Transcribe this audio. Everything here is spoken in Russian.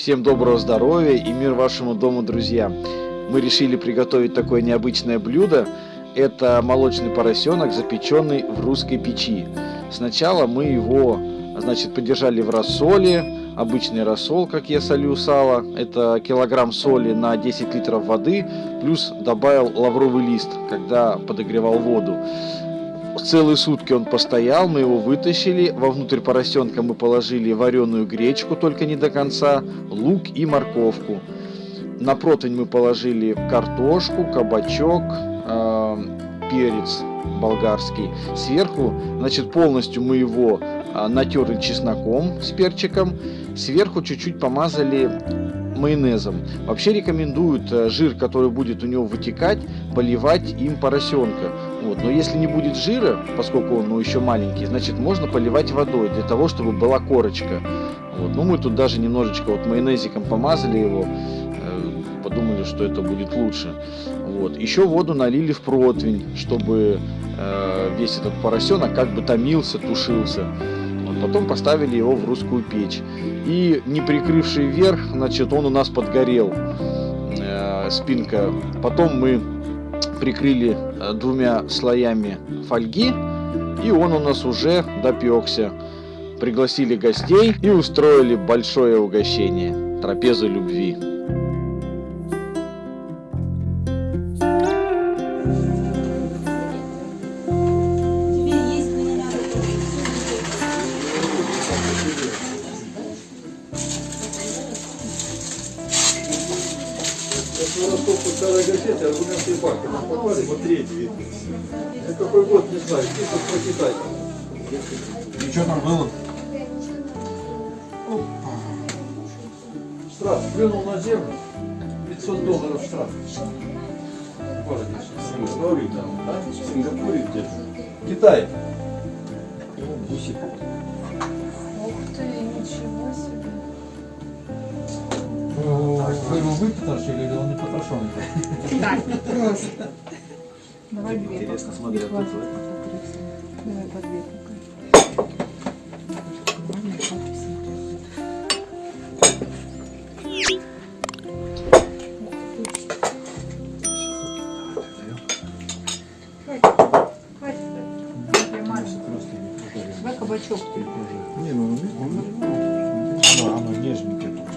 Всем доброго здоровья и мир вашему дому, друзья! Мы решили приготовить такое необычное блюдо. Это молочный поросенок, запеченный в русской печи. Сначала мы его, значит, подержали в рассоле. Обычный рассол, как я солю сало. Это килограмм соли на 10 литров воды. Плюс добавил лавровый лист, когда подогревал воду. Целые сутки он постоял, мы его вытащили. Вовнутрь поросенка мы положили вареную гречку, только не до конца, лук и морковку. На противень мы положили картошку, кабачок, э, перец болгарский. Сверху, значит, полностью мы его э, натерли чесноком с перчиком. Сверху чуть-чуть помазали майонезом. Вообще рекомендуют э, жир, который будет у него вытекать, поливать им поросенка. Вот. Но если не будет жира, поскольку он ну, еще маленький, значит можно поливать водой для того, чтобы была корочка. Вот. Ну мы тут даже немножечко вот майонезиком помазали его, э, подумали, что это будет лучше. Вот. Еще воду налили в противень, чтобы э, весь этот поросенок как бы томился, тушился. Потом поставили его в русскую печь. И не прикрывший вверх, значит он у нас подгорел, э, спинка. Потом мы прикрыли э, двумя слоями фольги, и он у нас уже допекся. Пригласили гостей и устроили большое угощение, трапезу любви. Ростовку старой газеты аргументы и факты. Нам попали по третий вид. Я какой год не знаю, чисто прочитать. И что там было? Штраф плюнул на землю, 500 долларов штраф. В городе. Сингапуре там, да? В Сингапуре где-то. Китай. Ух ты, ничего себе. вы потрошили или он не потрошен? Так. просто. Давай две. Интересно, смотри, Давай по две Давай кабачок. Не, ну, он, он, он, он, он, он, он, он, он, он,